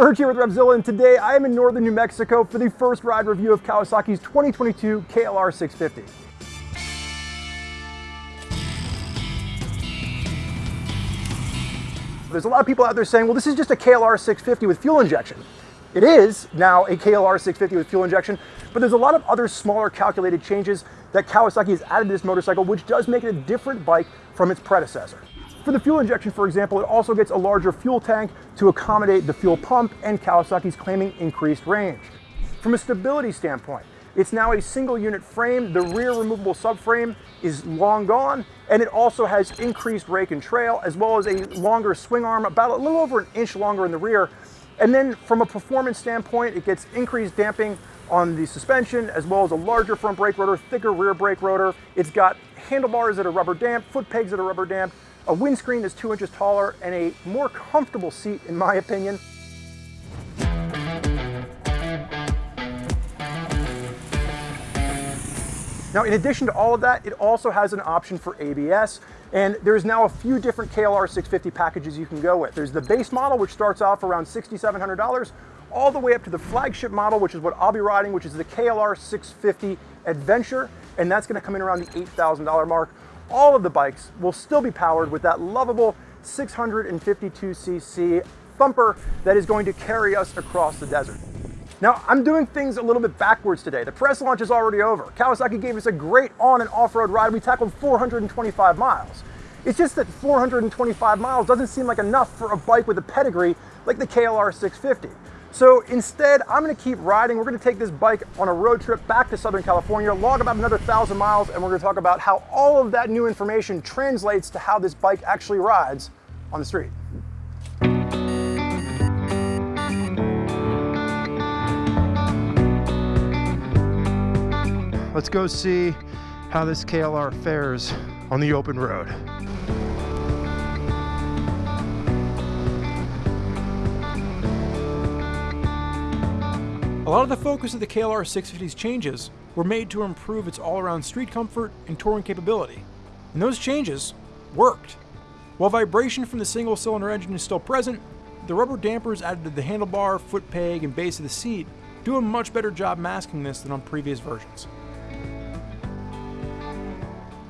Spurge here with Revzilla, and today I am in northern New Mexico for the first ride review of Kawasaki's 2022 KLR 650. There's a lot of people out there saying, well, this is just a KLR 650 with fuel injection. It is now a KLR 650 with fuel injection, but there's a lot of other smaller calculated changes that Kawasaki has added to this motorcycle, which does make it a different bike from its predecessor. For the fuel injection, for example, it also gets a larger fuel tank to accommodate the fuel pump and Kawasaki's claiming increased range. From a stability standpoint, it's now a single unit frame. The rear removable subframe is long gone, and it also has increased rake and trail, as well as a longer swing arm, about a little over an inch longer in the rear. And then from a performance standpoint, it gets increased damping on the suspension, as well as a larger front brake rotor, thicker rear brake rotor. It's got handlebars that are rubber damped, foot pegs that are rubber damped, a windscreen that's two inches taller, and a more comfortable seat, in my opinion. Now, in addition to all of that, it also has an option for ABS, and there's now a few different KLR 650 packages you can go with. There's the base model, which starts off around $6,700, all the way up to the flagship model, which is what I'll be riding, which is the KLR 650 Adventure, and that's gonna come in around the $8,000 mark all of the bikes will still be powered with that lovable 652cc thumper that is going to carry us across the desert. Now, I'm doing things a little bit backwards today. The press launch is already over. Kawasaki gave us a great on and off-road ride. We tackled 425 miles. It's just that 425 miles doesn't seem like enough for a bike with a pedigree like the KLR 650. So instead, I'm gonna keep riding. We're gonna take this bike on a road trip back to Southern California, log about another thousand miles, and we're gonna talk about how all of that new information translates to how this bike actually rides on the street. Let's go see how this KLR fares on the open road. A lot of the focus of the KLR 650's changes were made to improve its all-around street comfort and touring capability. And those changes worked. While vibration from the single-cylinder engine is still present, the rubber dampers added to the handlebar, foot peg, and base of the seat do a much better job masking this than on previous versions.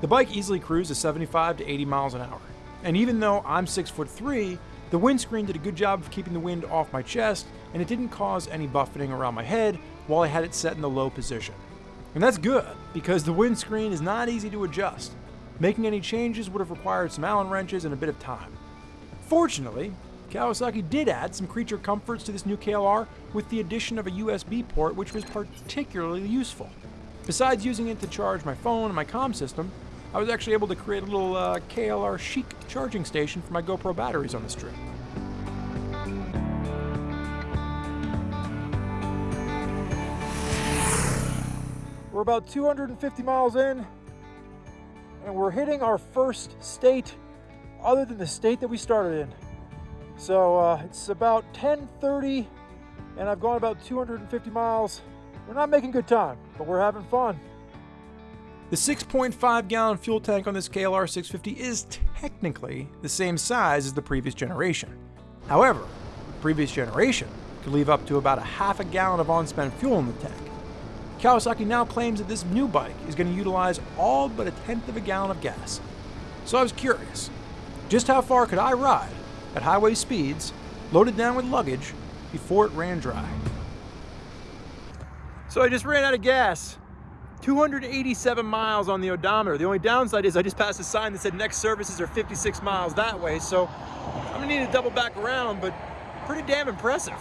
The bike easily cruises 75 to 80 miles an hour, and even though I'm 6 foot 3, the windscreen did a good job of keeping the wind off my chest, and it didn't cause any buffeting around my head while I had it set in the low position. And that's good, because the windscreen is not easy to adjust. Making any changes would have required some Allen wrenches and a bit of time. Fortunately, Kawasaki did add some creature comforts to this new KLR with the addition of a USB port which was particularly useful. Besides using it to charge my phone and my comm system, I was actually able to create a little uh, KLR chic charging station for my GoPro batteries on this trip. We're about 250 miles in, and we're hitting our first state other than the state that we started in. So uh, it's about 10.30, and I've gone about 250 miles. We're not making good time, but we're having fun. The 6.5 gallon fuel tank on this KLR 650 is technically the same size as the previous generation. However, the previous generation could leave up to about a half a gallon of on-spent fuel in the tank. Kawasaki now claims that this new bike is going to utilize all but a tenth of a gallon of gas. So I was curious, just how far could I ride at highway speeds, loaded down with luggage, before it ran dry? So I just ran out of gas. 287 miles on the odometer. The only downside is I just passed a sign that said next services are 56 miles that way, so I'm gonna need to double back around, but pretty damn impressive.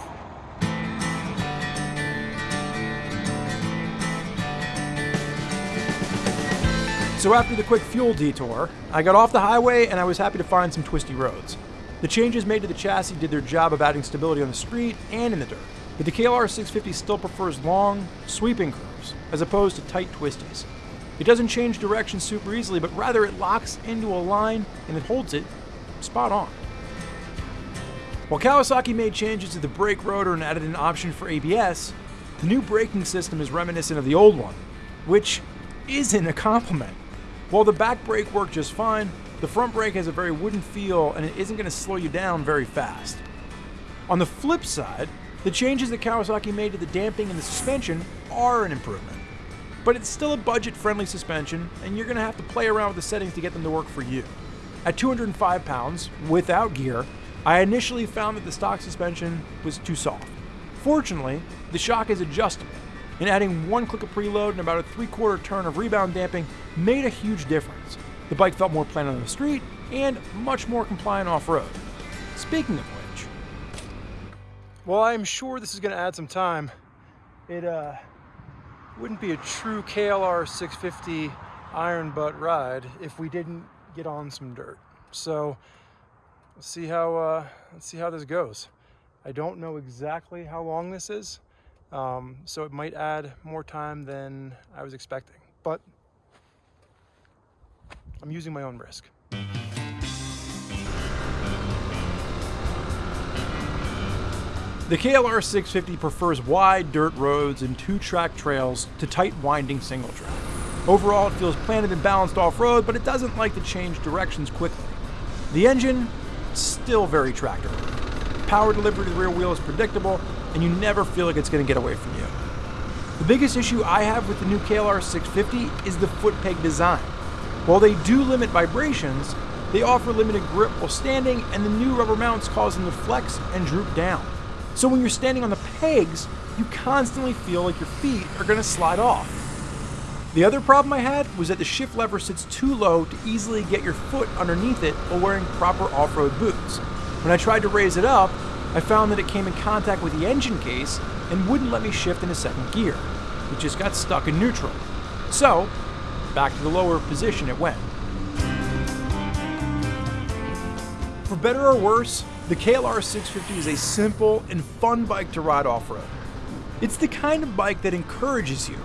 So after the quick fuel detour, I got off the highway and I was happy to find some twisty roads. The changes made to the chassis did their job of adding stability on the street and in the dirt, but the KLR 650 still prefers long, sweeping curves as opposed to tight twisties. It doesn't change direction super easily, but rather it locks into a line and it holds it spot on. While Kawasaki made changes to the brake rotor and added an option for ABS, the new braking system is reminiscent of the old one, which isn't a compliment. While the back brake worked just fine, the front brake has a very wooden feel and it isn't going to slow you down very fast. On the flip side, The changes that Kawasaki made to the damping and the suspension are an improvement. But it's still a budget friendly suspension, and you're going to have to play around with the settings to get them to work for you. At 205 pounds, without gear, I initially found that the stock suspension was too soft. Fortunately, the shock is adjustable, and adding one click of preload and about a three quarter turn of rebound damping made a huge difference. The bike felt more planted on the street and much more compliant off road. Speaking of which, while I'm sure this is going to add some time, it uh, wouldn't be a true KLR 650 iron butt ride if we didn't get on some dirt. So let's see how uh, let's see how this goes. I don't know exactly how long this is, um, so it might add more time than I was expecting, but I'm using my own risk. The KLR 650 prefers wide dirt roads and two-track trails to tight winding single track. Overall, it feels planted and balanced off-road, but it doesn't like to change directions quickly. The engine, still very tractor. Power delivery to the rear wheel is predictable, and you never feel like it's going to get away from you. The biggest issue I have with the new KLR 650 is the foot peg design. While they do limit vibrations, they offer limited grip while standing, and the new rubber mounts cause them to flex and droop down. So when you're standing on the pegs, you constantly feel like your feet are going to slide off. The other problem I had was that the shift lever sits too low to easily get your foot underneath it while wearing proper off-road boots. When I tried to raise it up, I found that it came in contact with the engine case and wouldn't let me shift into second gear. It just got stuck in neutral. So, back to the lower position it went. For better or worse, the KLR 650 is a simple and fun bike to ride off-road. It's the kind of bike that encourages you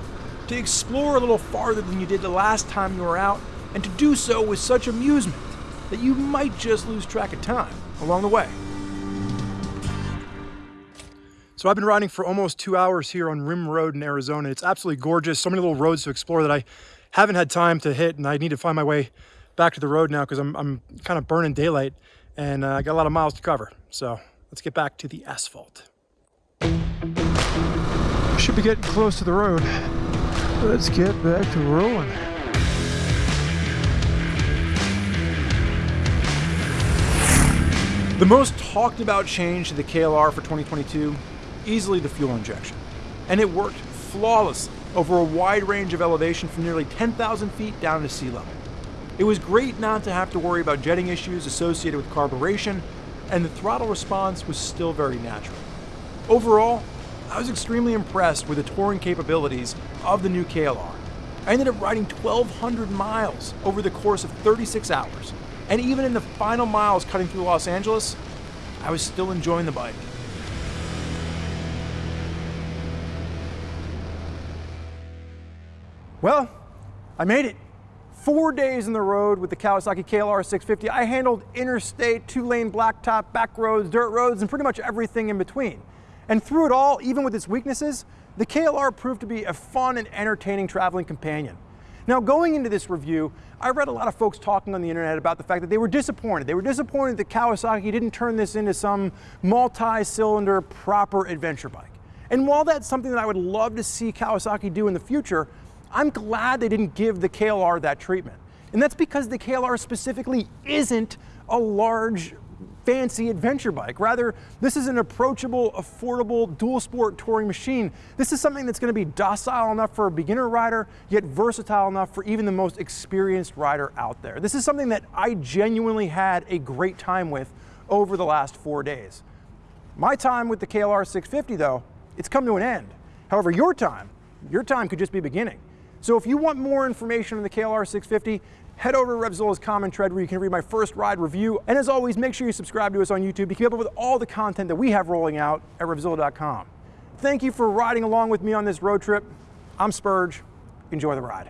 to explore a little farther than you did the last time you were out, and to do so with such amusement that you might just lose track of time along the way. So I've been riding for almost two hours here on Rim Road in Arizona. It's absolutely gorgeous. So many little roads to explore that I haven't had time to hit, and I need to find my way back to the road now because I'm, I'm kind of burning daylight and uh, I got a lot of miles to cover. So let's get back to the asphalt. Should be getting close to the road. Let's get back to rolling. The most talked about change to the KLR for 2022, easily the fuel injection. And it worked flawlessly over a wide range of elevation from nearly 10,000 feet down to sea level. It was great not to have to worry about jetting issues associated with carburation, and the throttle response was still very natural. Overall, I was extremely impressed with the touring capabilities of the new KLR. I ended up riding 1,200 miles over the course of 36 hours, and even in the final miles cutting through Los Angeles, I was still enjoying the bike. Well, I made it four days in the road with the Kawasaki KLR 650, I handled interstate, two-lane blacktop, back roads, dirt roads, and pretty much everything in between. And through it all, even with its weaknesses, the KLR proved to be a fun and entertaining traveling companion. Now, going into this review, I read a lot of folks talking on the internet about the fact that they were disappointed. They were disappointed that Kawasaki didn't turn this into some multi-cylinder proper adventure bike. And while that's something that I would love to see Kawasaki do in the future, I'm glad they didn't give the KLR that treatment. And that's because the KLR specifically isn't a large fancy adventure bike. Rather, this is an approachable, affordable, dual sport touring machine. This is something that's gonna be docile enough for a beginner rider, yet versatile enough for even the most experienced rider out there. This is something that I genuinely had a great time with over the last four days. My time with the KLR 650 though, it's come to an end. However, your time, your time could just be beginning. So if you want more information on the KLR 650, head over to Revzilla's Common Tread where you can read my first ride review. And as always, make sure you subscribe to us on YouTube to keep up with all the content that we have rolling out at Revzilla.com. Thank you for riding along with me on this road trip. I'm Spurge. Enjoy the ride.